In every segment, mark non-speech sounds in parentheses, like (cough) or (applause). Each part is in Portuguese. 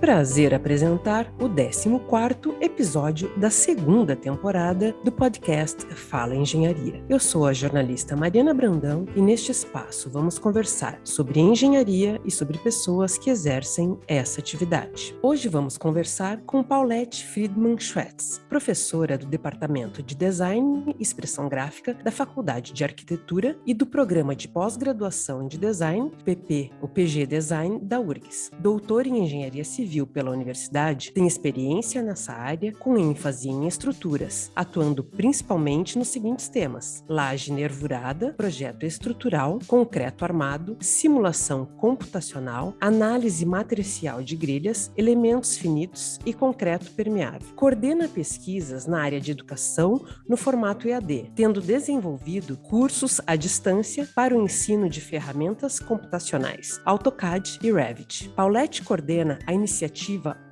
prazer apresentar o 14º episódio da segunda temporada do podcast Fala Engenharia. Eu sou a jornalista Mariana Brandão e neste espaço vamos conversar sobre engenharia e sobre pessoas que exercem essa atividade. Hoje vamos conversar com Paulette Friedman Schwetz, professora do Departamento de Design e Expressão Gráfica da Faculdade de Arquitetura e do Programa de Pós-Graduação de Design, PP, o PG Design da URGS. Doutora em Engenharia Civil pela universidade, tem experiência nessa área com ênfase em estruturas, atuando principalmente nos seguintes temas: laje nervurada, projeto estrutural, concreto armado, simulação computacional, análise matricial de grelhas, elementos finitos e concreto permeável. Coordena pesquisas na área de educação no formato EAD, tendo desenvolvido cursos à distância para o ensino de ferramentas computacionais, AutoCAD e Revit. Paulette coordena a iniciativa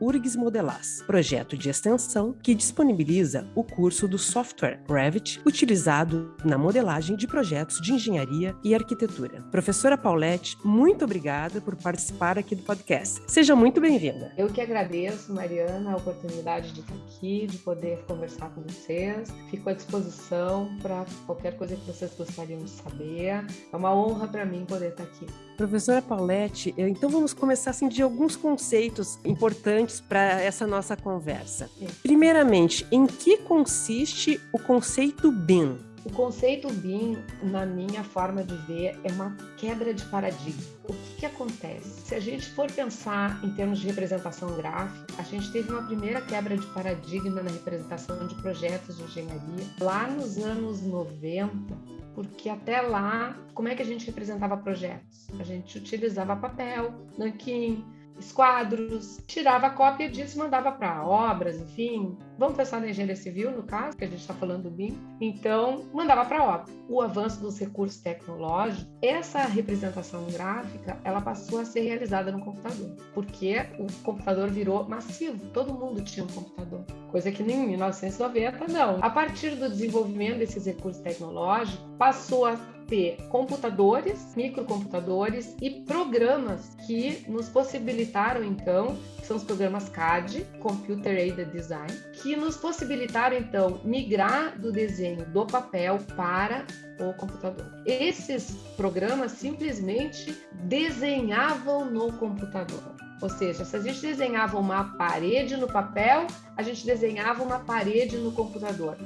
URGS Modelas, projeto de extensão que disponibiliza o curso do software Revit utilizado na modelagem de projetos de engenharia e arquitetura. Professora Paulette, muito obrigada por participar aqui do podcast. Seja muito bem-vinda. Eu que agradeço, Mariana, a oportunidade de estar aqui, de poder conversar com vocês. Fico à disposição para qualquer coisa que vocês gostariam de saber. É uma honra para mim poder estar aqui. Professora Paulette, então vamos começar assim de alguns conceitos importantes para essa nossa conversa. Primeiramente, em que consiste o conceito BIM? O conceito BIM, na minha forma de ver, é uma quebra de paradigma. O que, que acontece? Se a gente for pensar em termos de representação gráfica, a gente teve uma primeira quebra de paradigma na representação de projetos de engenharia lá nos anos 90, porque até lá, como é que a gente representava projetos? A gente utilizava papel, nanquim, esquadros, tirava cópia disso mandava para obras, enfim. Vamos pensar na engenharia civil, no caso, que a gente está falando do BIM. Então, mandava para obra. O avanço dos recursos tecnológicos, essa representação gráfica, ela passou a ser realizada no computador, porque o computador virou massivo, todo mundo tinha um computador, coisa que em 1990 não. A partir do desenvolvimento desses recursos tecnológicos, passou a ter computadores, microcomputadores e programas que nos possibilitaram, então, que são os programas CAD, Computer Aided Design, que nos possibilitaram, então, migrar do desenho do papel para o computador. Esses programas simplesmente desenhavam no computador. Ou seja, se a gente desenhava uma parede no papel, a gente desenhava uma parede no computador.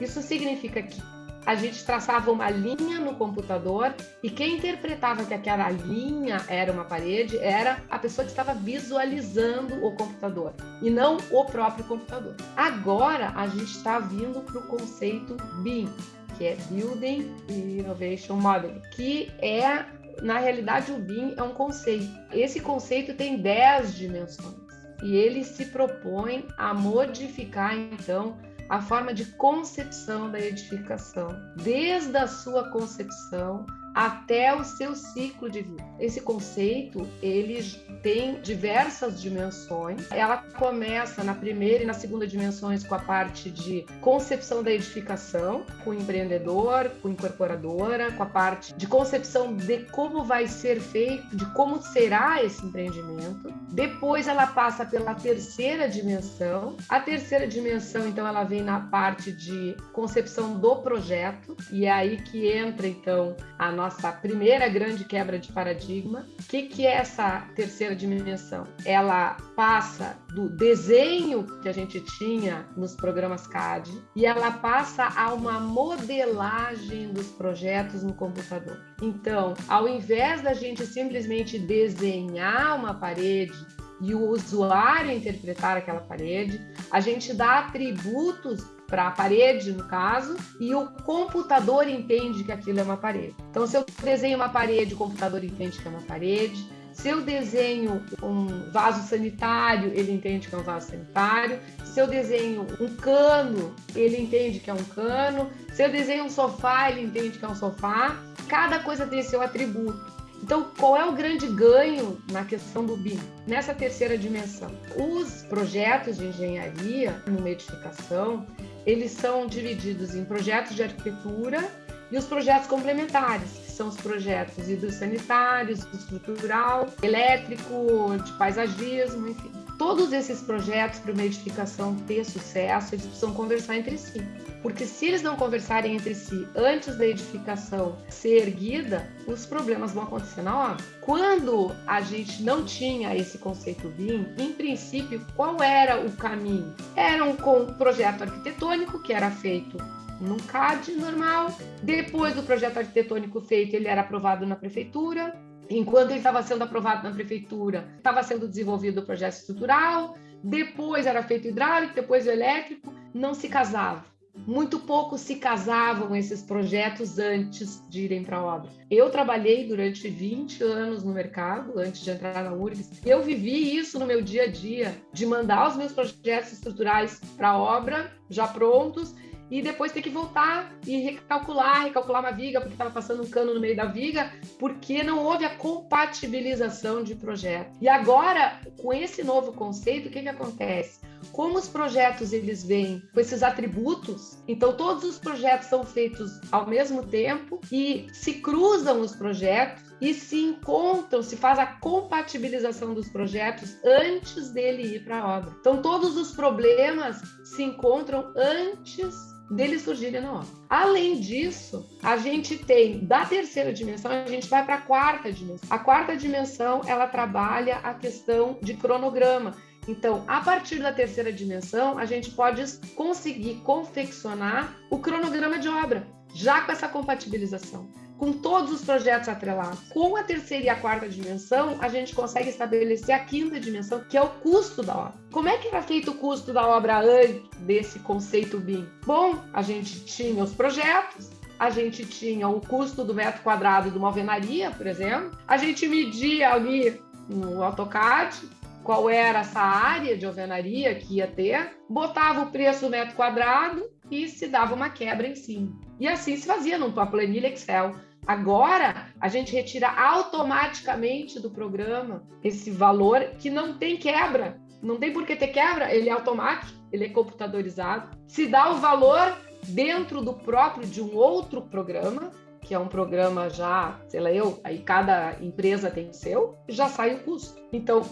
Isso significa que a gente traçava uma linha no computador e quem interpretava que aquela linha era uma parede era a pessoa que estava visualizando o computador e não o próprio computador. Agora a gente está vindo para o conceito BIM, que é Building Innovation Modeling, que é, na realidade, o BIM é um conceito. Esse conceito tem 10 dimensões e ele se propõe a modificar, então, a forma de concepção da edificação, desde a sua concepção até o seu ciclo de vida. Esse conceito, ele tem diversas dimensões. Ela começa na primeira e na segunda dimensões com a parte de concepção da edificação, com o empreendedor, com a incorporadora, com a parte de concepção de como vai ser feito, de como será esse empreendimento. Depois ela passa pela terceira dimensão. A terceira dimensão, então, ela vem na parte de concepção do projeto e é aí que entra então a nossa nossa primeira grande quebra de paradigma. O que, que é essa terceira dimensão? Ela passa do desenho que a gente tinha nos programas CAD e ela passa a uma modelagem dos projetos no computador. Então, ao invés da gente simplesmente desenhar uma parede e o usuário interpretar aquela parede, a gente dá atributos para a parede, no caso, e o computador entende que aquilo é uma parede. Então, se eu desenho uma parede, o computador entende que é uma parede. Se eu desenho um vaso sanitário, ele entende que é um vaso sanitário. Se eu desenho um cano, ele entende que é um cano. Se eu desenho um sofá, ele entende que é um sofá. Cada coisa tem seu atributo. Então, qual é o grande ganho na questão do BIM? Nessa terceira dimensão, os projetos de engenharia numa edificação, eles são divididos em projetos de arquitetura e os projetos complementares, que são os projetos hidrossanitários, estrutural, elétrico, de paisagismo, enfim. todos esses projetos para uma edificação ter sucesso, eles precisam conversar entre si. Porque se eles não conversarem entre si antes da edificação ser erguida, os problemas vão acontecer na. Quando a gente não tinha esse conceito BIM, em princípio, qual era o caminho? Era um projeto arquitetônico que era feito num CAD normal. Depois do projeto arquitetônico feito, ele era aprovado na prefeitura. Enquanto ele estava sendo aprovado na prefeitura, estava sendo desenvolvido o projeto estrutural. Depois era feito hidráulico, depois o elétrico. Não se casava. Muito pouco se casavam esses projetos antes de irem para a obra. Eu trabalhei durante 20 anos no mercado, antes de entrar na URGS. Eu vivi isso no meu dia a dia, de mandar os meus projetos estruturais para a obra, já prontos, e depois ter que voltar e recalcular, recalcular uma viga, porque estava passando um cano no meio da viga, porque não houve a compatibilização de projeto. E agora, com esse novo conceito, o que, que acontece? Como os projetos eles vêm com esses atributos, então todos os projetos são feitos ao mesmo tempo e se cruzam os projetos e se encontram, se faz a compatibilização dos projetos antes dele ir para a obra. Então todos os problemas se encontram antes deles surgirem na obra. Além disso, a gente tem da terceira dimensão, a gente vai para a quarta dimensão. A quarta dimensão, ela trabalha a questão de cronograma. Então, a partir da terceira dimensão, a gente pode conseguir confeccionar o cronograma de obra, já com essa compatibilização com todos os projetos atrelados. Com a terceira e a quarta dimensão, a gente consegue estabelecer a quinta dimensão, que é o custo da obra. Como é que era feito o custo da obra antes desse conceito BIM? Bom, a gente tinha os projetos, a gente tinha o custo do metro quadrado de uma alvenaria, por exemplo, a gente media ali no AutoCAD qual era essa área de alvenaria que ia ter, botava o preço do metro quadrado e se dava uma quebra em cima. E assim se fazia numa planilha Excel. Agora, a gente retira automaticamente do programa esse valor que não tem quebra. Não tem por que ter quebra, ele é automático, ele é computadorizado. Se dá o valor dentro do próprio de um outro programa, que é um programa já, sei lá eu, aí cada empresa tem o seu, já sai o custo. Então,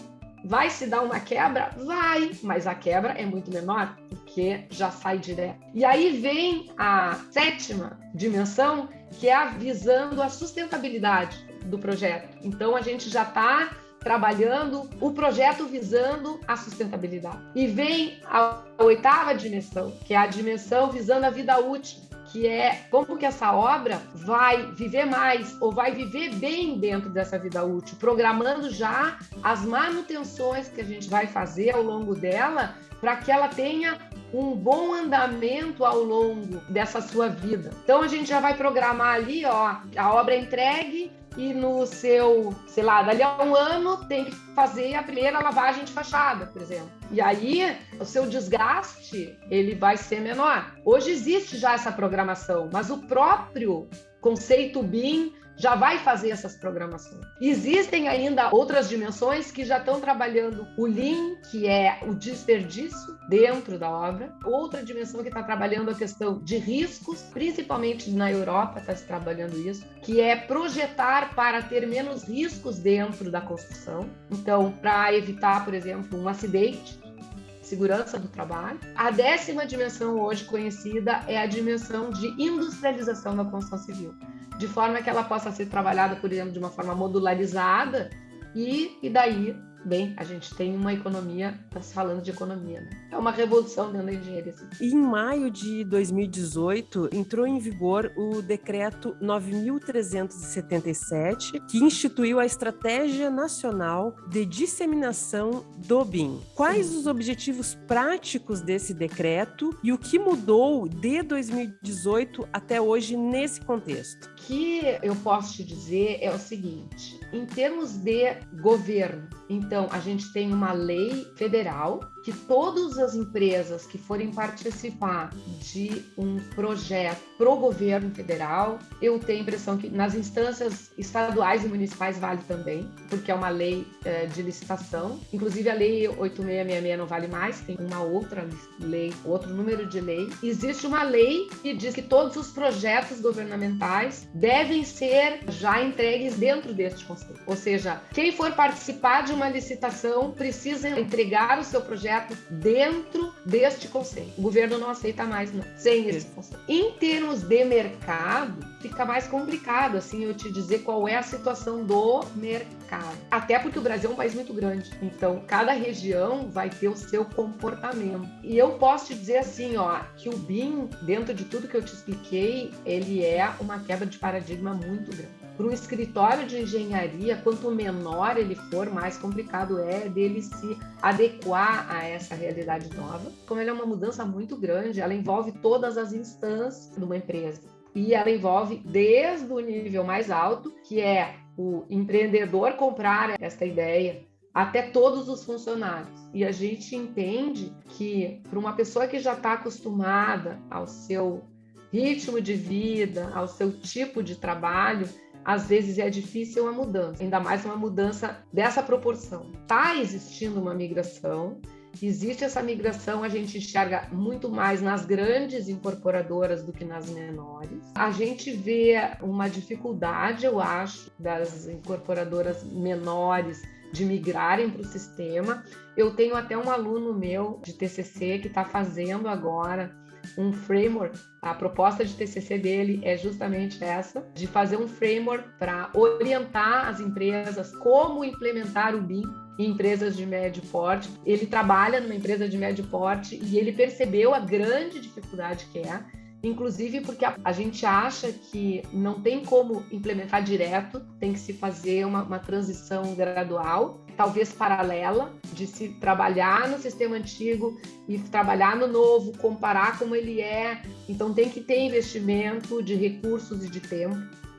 Vai se dar uma quebra? Vai, mas a quebra é muito menor, porque já sai direto. E aí vem a sétima dimensão, que é a visando a sustentabilidade do projeto. Então a gente já está trabalhando o projeto visando a sustentabilidade. E vem a oitava dimensão, que é a dimensão visando a vida útil que é como que essa obra vai viver mais ou vai viver bem dentro dessa vida útil, programando já as manutenções que a gente vai fazer ao longo dela para que ela tenha um bom andamento ao longo dessa sua vida. Então a gente já vai programar ali, ó, a obra entregue e no seu, sei lá, dali a um ano tem que fazer a primeira lavagem de fachada, por exemplo. E aí o seu desgaste ele vai ser menor. Hoje existe já essa programação, mas o próprio conceito BIM já vai fazer essas programações. Existem ainda outras dimensões que já estão trabalhando o Lean, que é o desperdício dentro da obra. Outra dimensão que está trabalhando a questão de riscos, principalmente na Europa está se trabalhando isso, que é projetar para ter menos riscos dentro da construção. Então, para evitar, por exemplo, um acidente, segurança do trabalho. A décima dimensão hoje conhecida é a dimensão de industrialização da construção civil de forma que ela possa ser trabalhada, por exemplo, de uma forma modularizada e, e daí bem, a gente tem uma economia, está se falando de economia, né? É uma revolução dentro da engenharia. Assim. Em maio de 2018, entrou em vigor o decreto 9377, que instituiu a Estratégia Nacional de Disseminação do BIM. Quais Sim. os objetivos práticos desse decreto e o que mudou de 2018 até hoje nesse contexto? O que eu posso te dizer é o seguinte: em termos de governo, então a gente tem uma lei federal que todas as empresas que forem participar de um projeto pro governo federal, eu tenho a impressão que nas instâncias estaduais e municipais vale também, porque é uma lei é, de licitação. Inclusive a lei 8666 não vale mais, tem uma outra lei, outro número de lei. Existe uma lei que diz que todos os projetos governamentais devem ser já entregues dentro deste conselho. Ou seja, quem for participar de uma licitação precisa entregar o seu projeto dentro deste conselho. O governo não aceita mais, não, sem esse conselho. Em termos de mercado, fica mais complicado, assim, eu te dizer qual é a situação do mercado. Até porque o Brasil é um país muito grande, então cada região vai ter o seu comportamento. E eu posso te dizer assim, ó, que o BIM, dentro de tudo que eu te expliquei, ele é uma quebra de paradigma muito grande para um escritório de engenharia, quanto menor ele for, mais complicado é dele se adequar a essa realidade nova. Como ele é uma mudança muito grande, ela envolve todas as instâncias de uma empresa. E ela envolve desde o nível mais alto, que é o empreendedor comprar esta ideia, até todos os funcionários. E a gente entende que para uma pessoa que já está acostumada ao seu ritmo de vida, ao seu tipo de trabalho, às vezes é difícil a mudança, ainda mais uma mudança dessa proporção. Está existindo uma migração, existe essa migração, a gente enxerga muito mais nas grandes incorporadoras do que nas menores. A gente vê uma dificuldade, eu acho, das incorporadoras menores de migrarem para o sistema. Eu tenho até um aluno meu de TCC que está fazendo agora um framework. A proposta de TCC dele é justamente essa, de fazer um framework para orientar as empresas como implementar o BIM em empresas de médio porte. Ele trabalha numa empresa de médio porte e ele percebeu a grande dificuldade que é inclusive porque a, gente acha que não tem como implementar direto, tem que se fazer uma, uma transição gradual, talvez paralela, de se trabalhar no sistema antigo e trabalhar no novo, comparar como ele é. Então tem que ter investimento de recursos e de tempo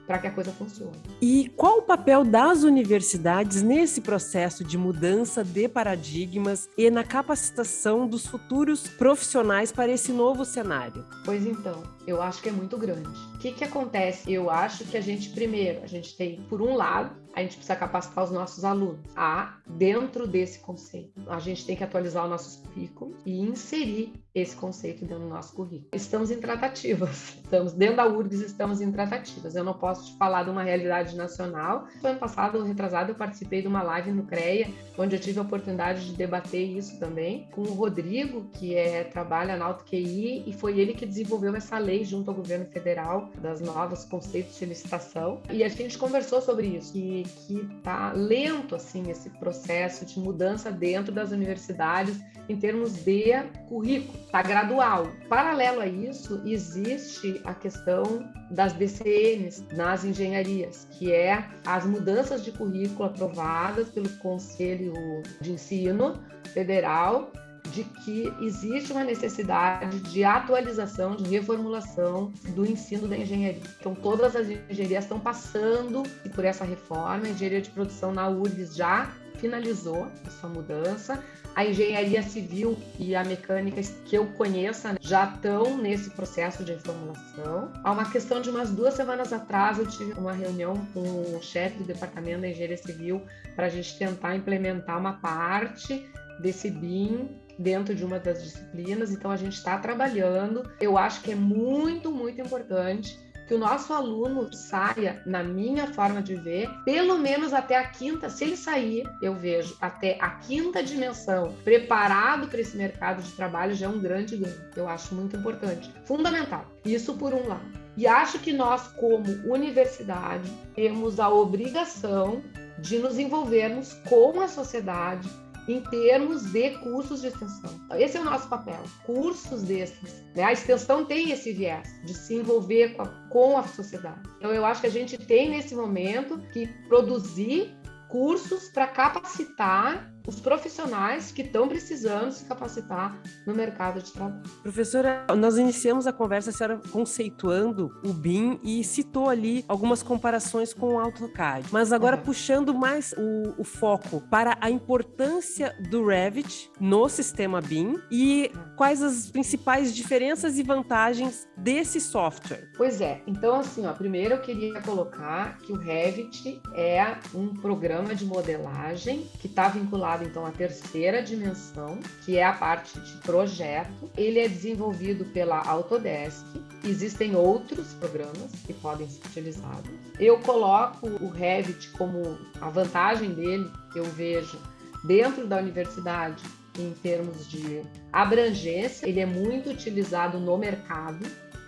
para que a coisa funcione. E qual o papel das universidades nesse processo de mudança de paradigmas e na capacitação dos futuros profissionais para esse novo cenário? Pois então, eu acho que é muito grande. O que, que acontece? Eu acho que a gente, primeiro, a gente tem, por um lado, a gente precisa capacitar os nossos alunos a, dentro desse conceito. A gente tem que atualizar os nossos currículos e inserir esse conceito dentro do nosso currículo. Estamos em tratativas. (laughs) Estamos dentro da URGS, estamos em tratativas. Eu não posso te falar de uma realidade nacional. No ano passado, retrasado, eu participei de uma live no CREA, onde eu tive a oportunidade de debater isso também com o Rodrigo, que é trabalha na AutoQI, e foi ele que desenvolveu essa lei junto ao governo federal das novos conceitos de licitação. E a gente conversou sobre isso, que que está lento assim esse processo de mudança dentro das universidades em termos de currículo, está gradual. Paralelo a isso, existe a questão das DCNs nas engenharias, que é as mudanças de currículo aprovadas pelo Conselho de Ensino Federal de que existe uma necessidade de atualização, de reformulação do ensino da engenharia. Então, todas as engenharias estão passando por essa reforma. A engenharia de produção na URGS já finalizou a sua mudança. A engenharia civil e a mecânica que eu conheça já estão nesse processo de reformulação. Há uma questão de umas duas semanas atrás, eu tive uma reunião com o chefe do departamento da engenharia civil para a gente tentar implementar uma parte desse BIM dentro de uma das disciplinas, então a gente está trabalhando. Eu acho que é muito, muito importante que o nosso aluno saia, na minha forma de ver, pelo menos até a quinta, se ele sair, eu vejo até a quinta dimensão, preparado para esse mercado de trabalho, já é um grande ganho. Eu acho muito importante, fundamental. Isso por um lado. E acho que nós, como universidade, temos a obrigação de nos envolvermos com a sociedade, em termos de cursos de extensão. Esse é o nosso papel, cursos desses. Né? A extensão tem esse viés de se envolver com a, com a sociedade. Então, eu acho que a gente tem nesse momento que produzir cursos para capacitar os profissionais que estão precisando se capacitar no mercado de trabalho. Professora, nós iniciamos a conversa, a senhora conceituando o BIM e citou ali algumas comparações com o AutoCAD, mas agora uhum. puxando mais o, o, foco para a importância do Revit no sistema BIM e quais as principais diferenças e vantagens desse software. Pois é, então assim, ó, primeiro eu queria colocar que o Revit é um programa de modelagem que está vinculado então à terceira dimensão, que é a parte de projeto. Ele é desenvolvido pela Autodesk. Existem outros programas que podem ser utilizados. Eu coloco o Revit como a vantagem dele, eu vejo dentro da universidade em termos de abrangência, ele é muito utilizado no mercado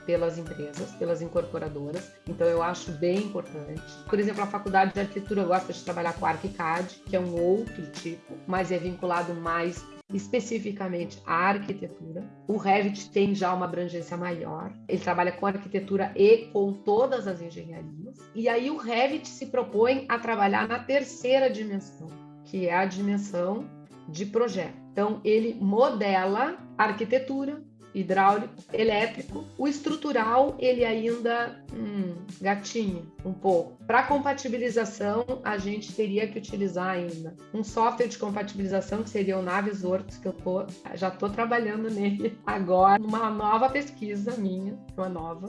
pelas empresas, pelas incorporadoras. Então eu acho bem importante. Por exemplo, a faculdade de arquitetura gosta de trabalhar com ArchiCAD, que é um outro tipo, mas é vinculado mais especificamente à arquitetura. O Revit tem já uma abrangência maior. Ele trabalha com arquitetura e com todas as engenharias. E aí o Revit se propõe a trabalhar na terceira dimensão, que é a dimensão de projeto. Então ele modela arquitetura, hidráulico, elétrico. O estrutural, ele ainda, hum, gatinho, um pouco. Para compatibilização, a gente teria que utilizar ainda um software de compatibilização que seria o Navisworks, que eu tô, já estou trabalhando nele agora, numa nova pesquisa minha, uma nova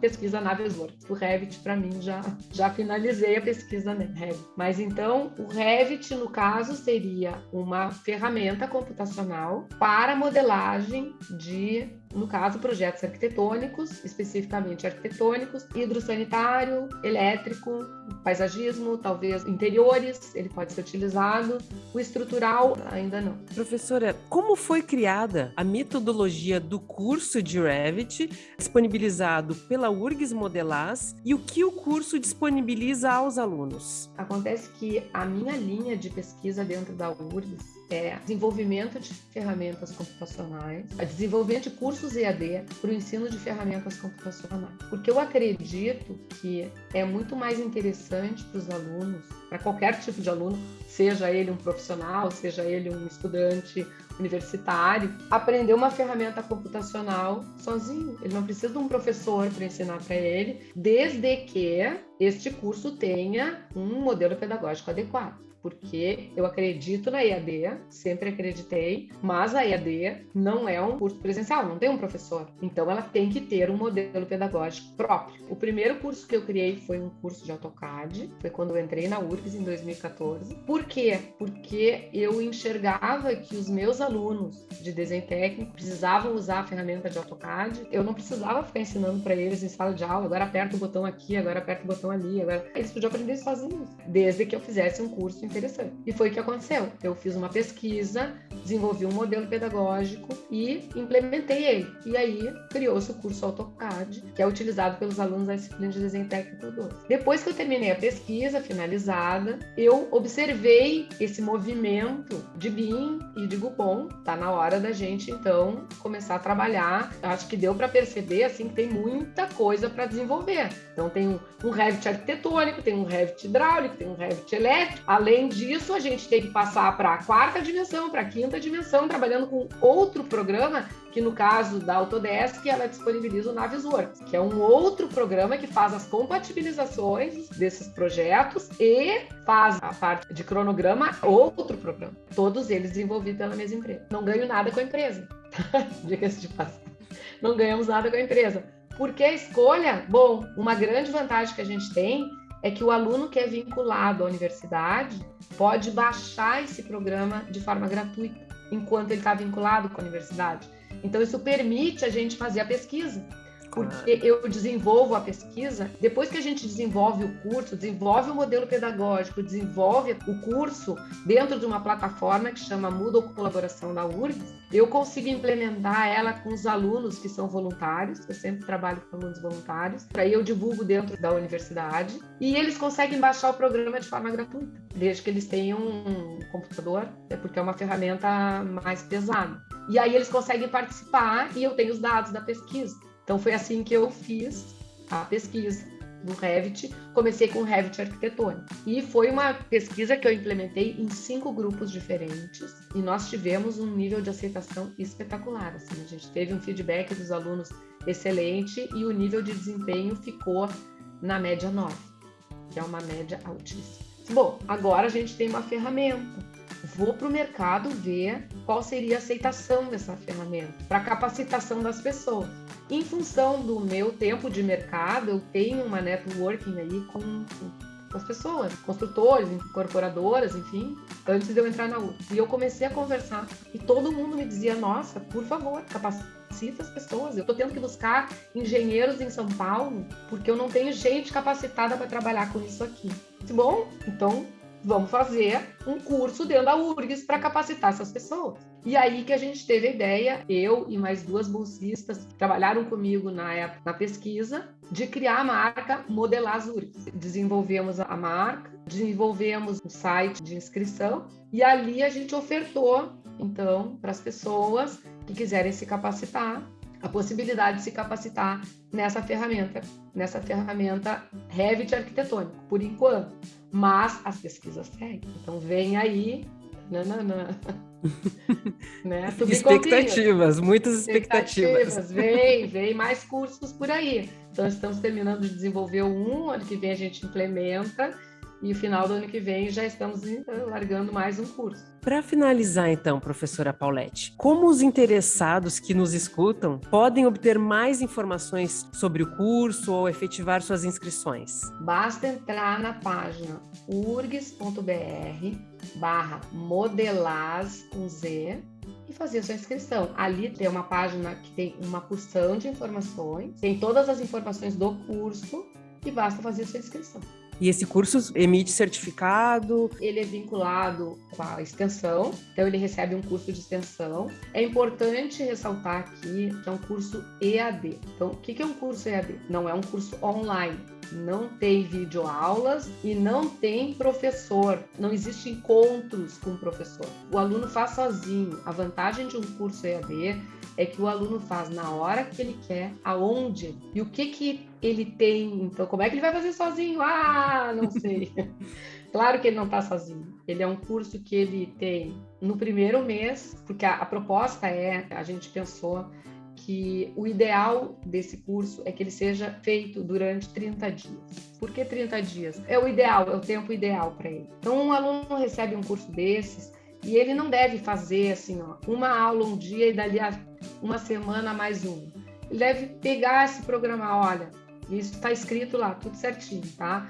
pesquisa Navisworks. O Revit, para mim, já, já finalizei a pesquisa Revit. Mas então, o Revit, no caso, seria uma ferramenta computacional para modelagem de no caso, projetos arquitetônicos, especificamente arquitetônicos, hidrossanitário, elétrico, paisagismo, talvez interiores, ele pode ser utilizado. O estrutural, ainda não. Professora, como foi criada a metodologia do curso de Revit, disponibilizado pela URGS Modelaz, e o que o curso disponibiliza aos alunos? Acontece que a minha linha de pesquisa dentro da URGS é desenvolvimento de ferramentas computacionais, desenvolvimento de cursos EAD para o ensino de ferramentas computacionais. Porque eu acredito que é muito mais interessante para os alunos, para qualquer tipo de aluno, seja ele um profissional, seja ele um estudante universitário, aprender uma ferramenta computacional sozinho. Ele não precisa de um professor para ensinar para ele, desde que este curso tenha um modelo pedagógico adequado porque eu acredito na EAD, sempre acreditei, mas a EAD não é um curso presencial, não tem um professor. Então ela tem que ter um modelo pedagógico próprio. O primeiro curso que eu criei foi um curso de AutoCAD, foi quando eu entrei na URGS em 2014. Por quê? Porque eu enxergava que os meus alunos de desenho técnico precisavam usar a ferramenta de AutoCAD. Eu não precisava ficar ensinando para eles em sala de aula, agora aperta o botão aqui, agora aperta o botão ali, agora eles podiam aprender sozinhos, desde que eu fizesse um curso interessante. E foi o que aconteceu. Eu fiz uma pesquisa, desenvolvi um modelo pedagógico e implementei ele. E aí criou-se o curso AutoCAD, que é utilizado pelos alunos da disciplina de desenho técnico 2. Depois que eu terminei a pesquisa finalizada, eu observei esse movimento de BIM e de Gupon. Tá na hora da gente então começar a trabalhar. Eu acho que deu para perceber assim que tem muita coisa para desenvolver. Então tem um, Revit arquitetônico, tem um Revit hidráulico, tem um Revit elétrico. Além disso, a gente tem que passar para a quarta dimensão, para a quinta dimensão, trabalhando com outro programa, que no caso da Autodesk, ela disponibiliza o Navisworks, que é um outro programa que faz as compatibilizações desses projetos e faz a parte de cronograma, outro programa. Todos eles desenvolvidos pela mesma empresa. Não ganho nada com a empresa. (laughs) Diga-se de passagem. Não ganhamos nada com a empresa. Porque a escolha, bom, uma grande vantagem que a gente tem é que o aluno que é vinculado à universidade pode baixar esse programa de forma gratuita, enquanto ele está vinculado com a universidade. Então, isso permite a gente fazer a pesquisa porque eu desenvolvo a pesquisa, depois que a gente desenvolve o curso, desenvolve o modelo pedagógico, desenvolve o curso dentro de uma plataforma que chama Moodle Colaboração da URGS, eu consigo implementar ela com os alunos que são voluntários, eu sempre trabalho com alunos voluntários, aí eu divulgo dentro da universidade e eles conseguem baixar o programa de forma gratuita, desde que eles tenham um computador, é porque é uma ferramenta mais pesada. E aí eles conseguem participar e eu tenho os dados da pesquisa. Então foi assim que eu fiz a pesquisa. do Revit, comecei com Revit arquitetônico. E foi uma pesquisa que eu implementei em cinco grupos diferentes e nós tivemos um nível de aceitação espetacular. Assim, a gente teve um feedback dos alunos excelente e o nível de desempenho ficou na média 9, que é uma média altíssima. Bom, agora a gente tem uma ferramenta vou para o mercado ver qual seria a aceitação dessa ferramenta para capacitação das pessoas. Em função do meu tempo de mercado, eu tenho uma networking aí com, com as pessoas, construtores, incorporadoras, enfim, antes de eu entrar na U. E eu comecei a conversar e todo mundo me dizia: nossa, por favor, capacita as pessoas. Eu estou tendo que buscar engenheiros em São Paulo porque eu não tenho gente capacitada para trabalhar com isso aqui. Bom, então vamos fazer um curso dentro da URGS para capacitar essas pessoas. E aí que a gente teve a ideia, eu e mais duas bolsistas que trabalharam comigo na época na pesquisa, de criar a marca Modelar URGS. Desenvolvemos a marca, desenvolvemos um site de inscrição e ali a gente ofertou, então, para as pessoas que quiserem se capacitar, a possibilidade de se capacitar nessa ferramenta, nessa ferramenta Revit arquitetônico, por enquanto mas as pesquisas seguem. Então vem aí. Nananã. (laughs) né? expectativas, muitas expectativas. expectativas. Vem, vem mais cursos por aí. Então estamos terminando de desenvolver um, ano que vem a gente implementa e no final do ano que vem já estamos eh, largando mais um curso. Para finalizar, então, professora Paulette, como os interessados que nos escutam podem obter mais informações sobre o curso ou efetivar suas inscrições? Basta entrar na página urgs.br barra modelaz com Z e fazer a sua inscrição. Ali tem uma página que tem uma porção de informações, tem todas as informações do curso e basta fazer a sua inscrição. E esse curso emite certificado? Ele é vinculado com a extensão, então ele recebe um curso de extensão. É importante ressaltar aqui que é um curso EAD. Então, o que é um curso EAD? Não é um curso online não tem videoaulas e não tem professor, não existe encontros com o professor. O aluno faz sozinho. A vantagem de um curso EAD é que o aluno faz na hora que ele quer, aonde e o que que ele tem. Então, como é que ele vai fazer sozinho? Ah, não sei. (laughs) claro que ele não está sozinho. Ele é um curso que ele tem no primeiro mês, porque a, a proposta é, a gente pensou que o ideal desse curso é que ele seja feito durante 30 dias. Por que 30 dias? É o ideal, é o tempo ideal para ele. Então, um aluno recebe um curso desses e ele não deve fazer assim, ó, uma aula um dia e dali a uma semana mais uma. Ele deve pegar esse programa, olha, isso está escrito lá, tudo certinho, tá?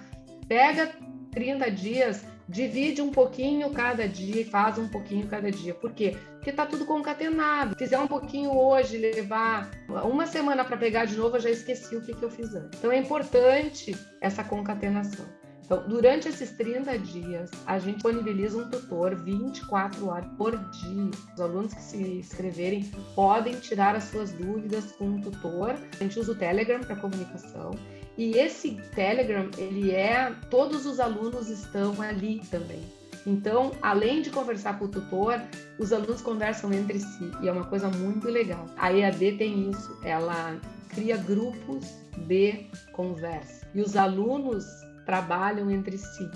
Pega 30 dias divide um pouquinho cada dia e faz um pouquinho cada dia. Por quê? Porque está tudo concatenado. Fizer um pouquinho hoje, levar uma semana para pegar de novo, eu já esqueci o que, que eu fiz antes. Então é importante essa concatenação. Então, durante esses 30 dias, a gente disponibiliza um tutor 24 horas por dia. Os alunos que se inscreverem podem tirar as suas dúvidas com um tutor. A gente usa o Telegram para comunicação e esse Telegram, ele é, todos os alunos estão ali também. Então, além de conversar com o tutor, os alunos conversam entre si e é uma coisa muito legal. A EAD tem isso, ela cria grupos de conversa e os alunos trabalham entre si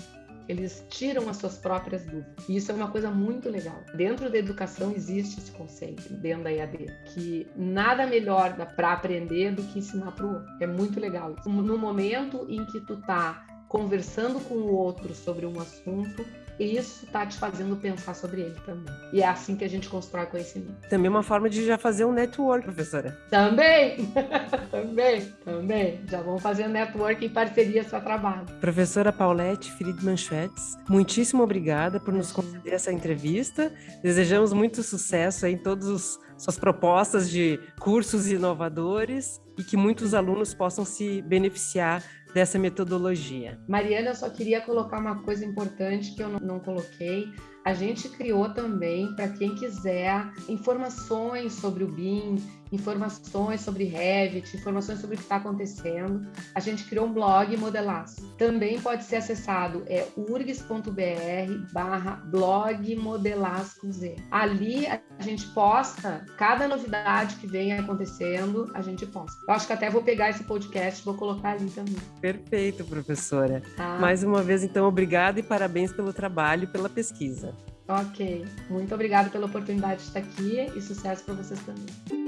eles tiram as suas próprias dúvidas. E isso é uma coisa muito legal. Dentro da educação existe esse conceito, dentro da EAD, que nada melhor para aprender do que ensinar para o outro. É muito legal. No momento em que tu tá conversando com o outro sobre um assunto, isso está te fazendo pensar sobre ele também. E é assim que a gente constrói conhecimento. Também uma forma de já fazer um network, professora. Também! (laughs) também, também. Já vamos fazer um network em parceria seu trabalho. Professora Paulette Friedman Schwetz, muitíssimo obrigada por nos conceder essa entrevista. Desejamos muito sucesso em todas as suas propostas de cursos inovadores e que muitos alunos possam se beneficiar dessa metodologia. Mariana, eu só queria colocar uma coisa importante que eu não, não coloquei. A gente criou também, para quem quiser, informações sobre o BIM, informações sobre Revit, informações sobre o que está acontecendo. A gente criou um blog Modelas. Também pode ser acessado, é urgs.br barra blog Modelas com Z. Ali a gente posta cada novidade que vem acontecendo, a gente posta. Eu acho que até vou pegar esse podcast e vou colocar ali também. Perfeito, professora. Tá. Mais uma vez, então, obrigada e parabéns pelo trabalho e pela pesquisa. Ok. Muito obrigada pela oportunidade de estar aqui e sucesso para vocês também.